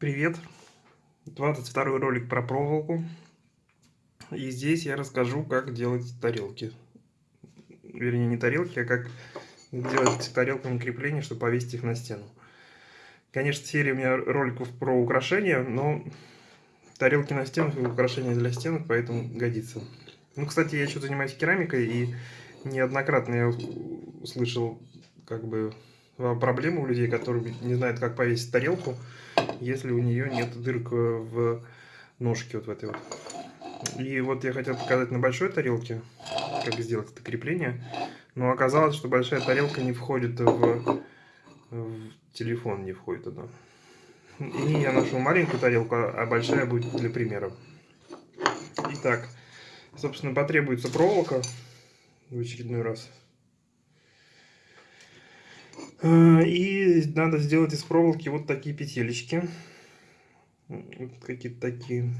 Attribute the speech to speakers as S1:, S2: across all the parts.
S1: Привет! 22 ролик про проволоку. И здесь я расскажу, как делать тарелки. Вернее, не тарелки, а как делать тарелками крепления, чтобы повесить их на стену. Конечно, серия у меня роликов про украшения, но тарелки на стенах и украшения для стенок, поэтому годится. Ну, кстати, я еще занимаюсь керамикой, и неоднократно я услышал, как бы, проблемы у людей, которые не знают, как повесить тарелку если у нее нет дырок в ножке вот в этой вот. И вот я хотел показать на большой тарелке, как сделать это крепление. Но оказалось, что большая тарелка не входит в, в телефон, не входит она. И я нашел маленькую тарелку, а большая будет для примера. Итак, собственно, потребуется проволока в очередной раз. Э, и надо сделать из проволоки вот такие петелечки. Какие-то такие.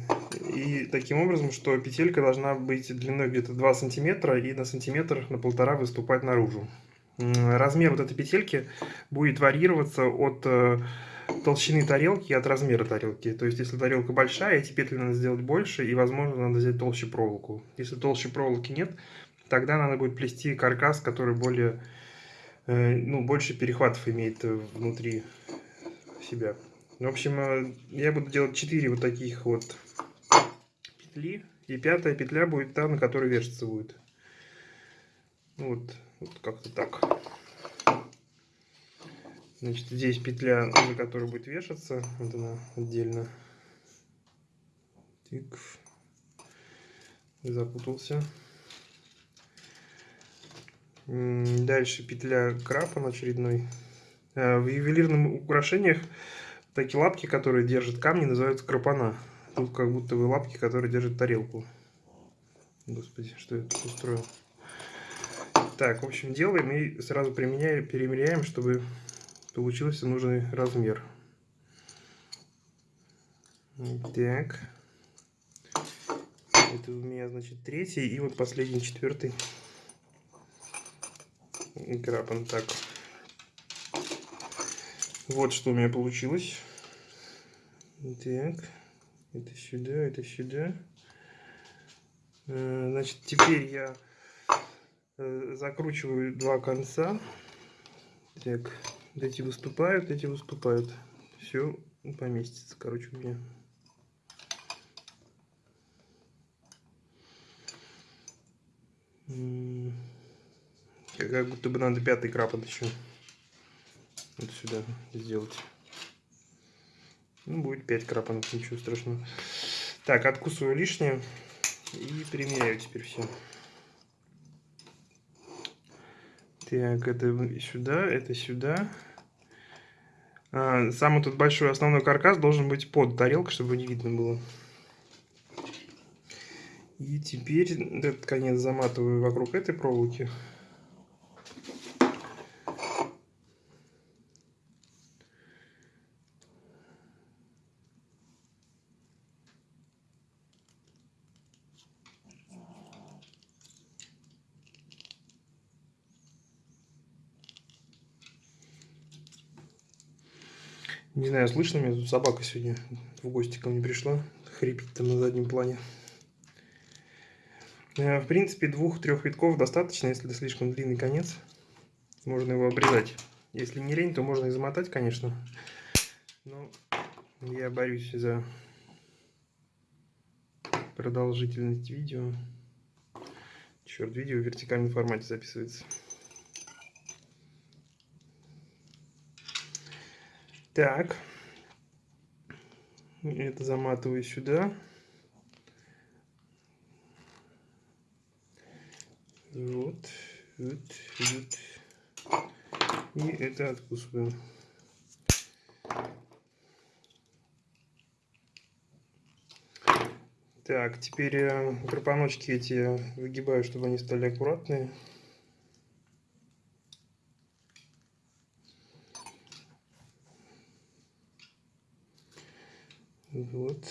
S1: И таким образом, что петелька должна быть длиной где-то 2 сантиметра и на сантиметр на полтора выступать наружу. Размер вот этой петельки будет варьироваться от э, толщины тарелки и от размера тарелки. То есть, если тарелка большая, эти петли надо сделать больше, и, возможно, надо взять толще проволоку. Если толще проволоки нет, тогда надо будет плести каркас, который более ну, больше перехватов имеет э, внутри себя. В общем, э, я буду делать 4 вот таких вот петли. И пятая петля будет та, на которой вешаться будет. Вот, вот как-то так. Значит, здесь петля, на которой будет вешаться. Вот она отдельно. Тик. Запутался. Дальше петля крапан очередной. Э, в ювелирных украшениях такие лапки, которые держат камни, называются крапана. Тут как будто бы лапки, которые держат тарелку. Господи, что я тут устроил. Так, в общем, делаем и сразу применяем, перемеряем, чтобы получился нужный размер. Так. Это у меня, значит, третий и вот последний, четвертый крапан. Так. Вот что у меня получилось. Так. Это сюда, это сюда. Э, значит, теперь я э, закручиваю два конца. Так, эти выступают, эти выступают. Все поместится, короче, у меня. Как будто бы надо пятый крапот еще вот сюда сделать. Ну, будет 5 крапанов, ничего страшного. Так, откусываю лишнее и примеряю теперь все. Так, это сюда, это сюда. А, самый тут большой основной каркас должен быть под тарелкой, чтобы не видно было. И теперь этот конец заматываю вокруг этой проволоки. Не знаю, слышно меня, тут собака сегодня в гости ко мне пришла. Хрипит там на заднем плане. Э, в принципе, двух-трех витков достаточно, если это слишком длинный конец. Можно его обрезать. Если не лень, то можно и замотать, конечно. Но я борюсь за продолжительность видео. Черт, видео в вертикальном формате записывается. Так. Это заматываю сюда. Вот, вот, вот. И это откусываем. Так, теперь э, крапаночки эти выгибаю, чтобы они стали аккуратные. Вот.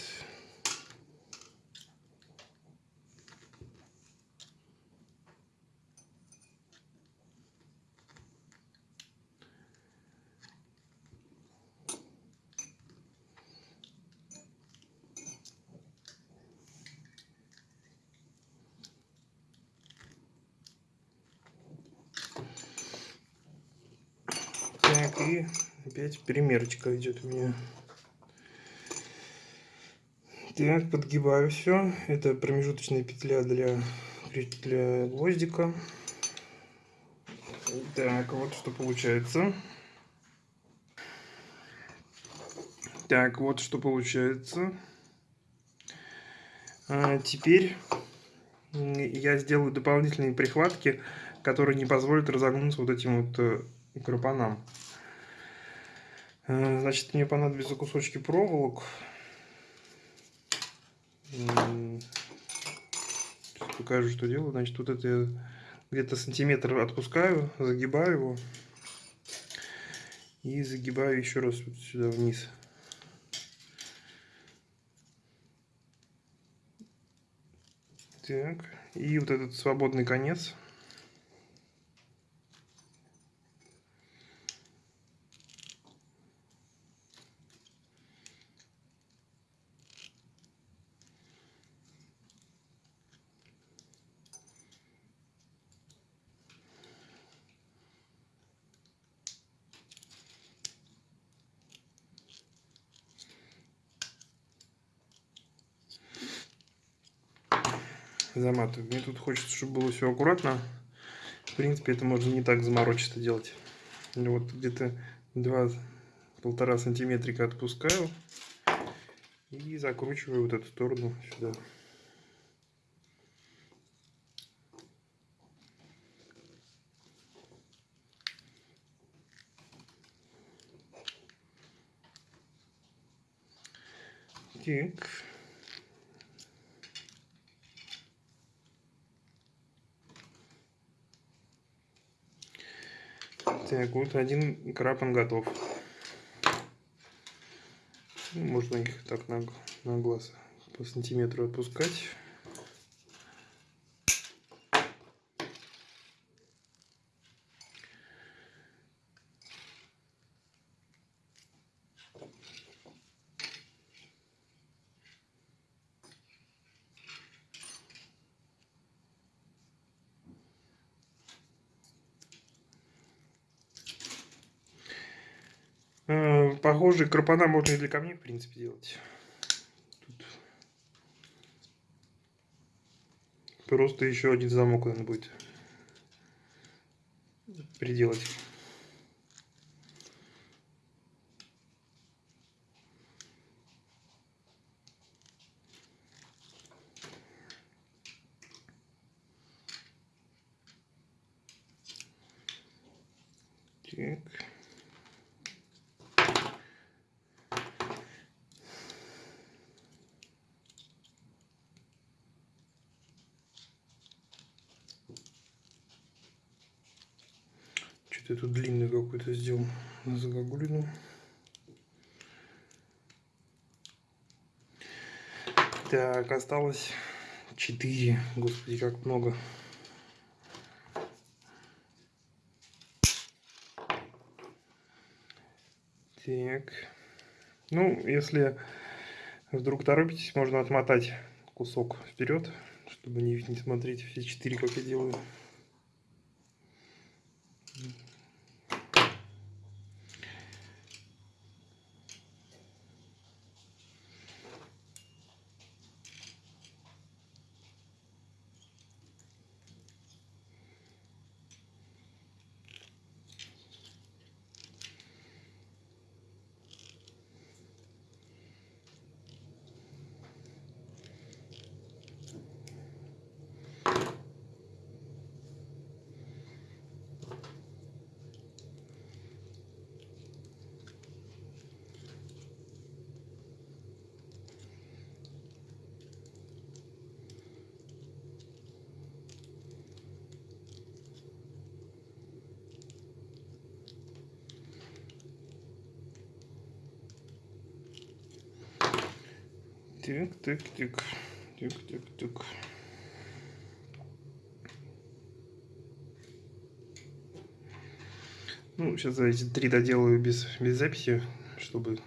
S1: И опять примерочка идет у меня. Так, подгибаю все. Это промежуточная петля для, для гвоздика. Так, вот что получается. Так, вот что получается. А, теперь я сделаю дополнительные прихватки, которые не позволят разогнуться вот этим вот э, крапанам. А, значит, мне понадобятся кусочки проволок. Сейчас покажу, что делаю. Значит, вот это где-то сантиметр отпускаю, загибаю его. И загибаю еще раз вот сюда вниз. Так, и вот этот свободный конец. Заматываю. Мне тут хочется, чтобы было все аккуратно. В принципе, это можно не так заморочисто делать. Вот где-то два полтора сантиметрика отпускаю и закручиваю вот эту сторону сюда. Так. Так, вот один крапан готов. Можно их так на, на глаз по сантиметру отпускать. Похожие крапана можно и для камней, в принципе, делать. Тут просто еще один замок надо будет приделать. Так. Что-то я тут длинный какой-то сделал на загогулину. Так, осталось 4. Господи, как много. Так. Ну, если вдруг торопитесь, можно отмотать кусок вперед, чтобы не, не смотреть все четыре, как я делаю. Так, так, так. Так, так, так. Ну, сейчас эти три доделаю без, без записи, чтобы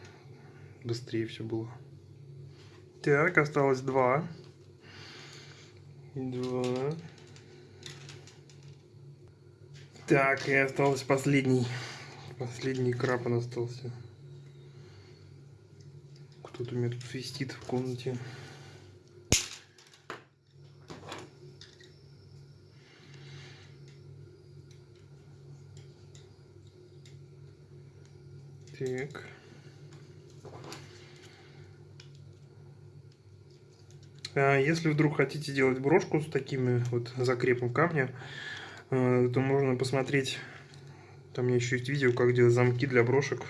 S1: быстрее все было. Так, осталось два. Два. Так, и осталось последний. Последний крапан остался. Кто-то у меня тут свистит в комнате. Так. А если вдруг хотите делать брошку с такими вот закрепом камня, э, то можно посмотреть, там у меня еще есть видео, как делать замки для брошек.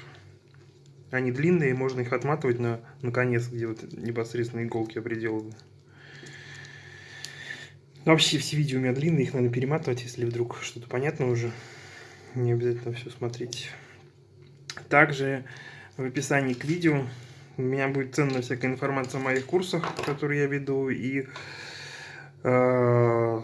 S1: Они длинные, можно их отматывать на, на конец, где вот непосредственно иголки я приделываю. Вообще все видео у меня длинные, их надо перематывать, если вдруг что-то понятно уже. Не обязательно все смотреть. Также в описании к видео у меня будет ценная всякая информация о моих курсах, которые я веду, и, э,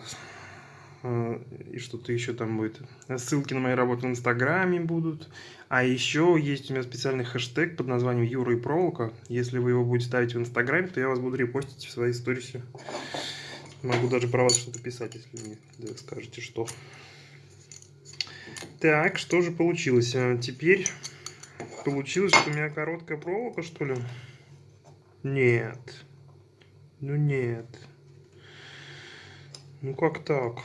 S1: и что-то еще там будет. Ссылки на мои работы в Инстаграме будут. А еще есть у меня специальный хэштег под названием Юра и Проволока. Если вы его будете ставить в Инстаграме, то я вас буду репостить в своей сторисе. Могу даже про вас что-то писать, если мне скажете, что. Так, что же получилось? А теперь Получилось, что у меня короткая проволока, что ли? Нет. Ну нет. Ну как так?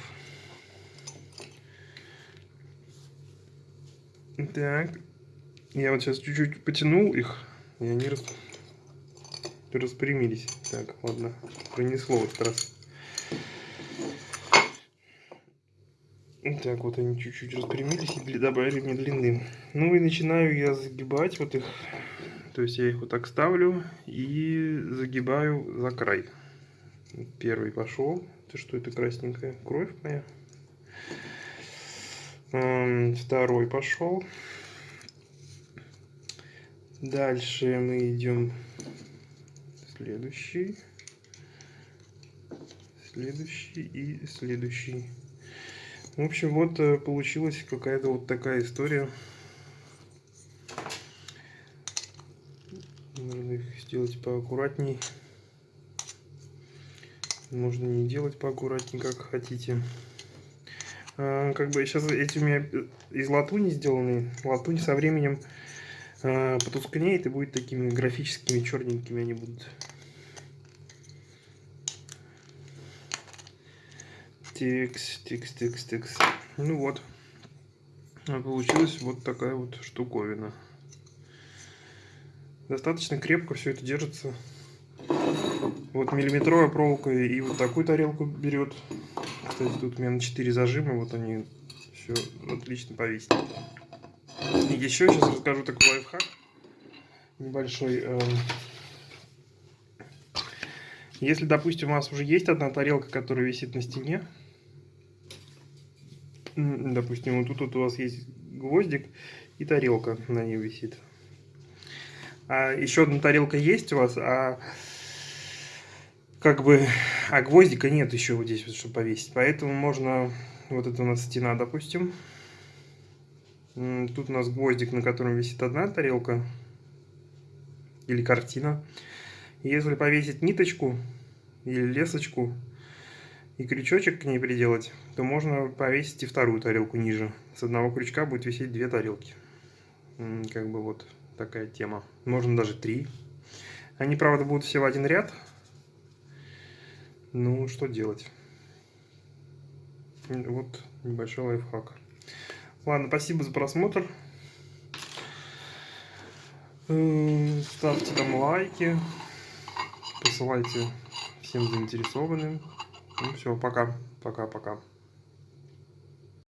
S1: Так. Я вот сейчас чуть-чуть потянул их, и они рас... распрямились. Так, ладно. Пронесло в этот раз. Так, вот они чуть-чуть распрямились и добавили мне длины. Ну и начинаю я загибать вот их. То есть я их вот так ставлю и загибаю за край. Первый пошел. Это что это красненькая? Кровь моя. Второй пошел. Дальше мы идем следующий. Следующий и следующий. В общем, вот э, получилась какая-то вот такая история. Можно их сделать поаккуратней. Можно не делать поаккуратней, как хотите. А, как бы сейчас эти у меня из латуни сделаны. Латунь со временем а, потускнеет и будет такими графическими черненькими они будут. Текс, текс, текс, текс. Ну вот. Получилась вот такая вот штуковина. Достаточно крепко все это держится. Вот миллиметровая проволока и вот такую тарелку берет. Кстати, тут у меня на 4 зажима, вот они все отлично повесили. И еще сейчас расскажу такой лайфхак небольшой. Эм. Если, допустим, у вас уже есть одна тарелка, которая висит на стене, Допустим, вот тут вот у вас есть гвоздик и тарелка на ней висит. А еще одна тарелка есть у вас, а как бы, а гвоздика нет еще вот здесь, вот, чтобы повесить. Поэтому можно, вот это у нас стена, допустим. Тут у нас гвоздик, на котором висит одна тарелка или картина. Если повесить ниточку или лесочку, и крючочек к ней приделать, то можно повесить и вторую тарелку ниже. С одного крючка будет висеть две тарелки. Как бы вот такая тема. Можно даже три. Они, правда, будут все в один ряд. Ну, что делать? Вот небольшой лайфхак. Ладно, спасибо за просмотр. Э, ставьте там лайки. Посылайте всем заинтересованным. Ну все, пока. Пока-пока.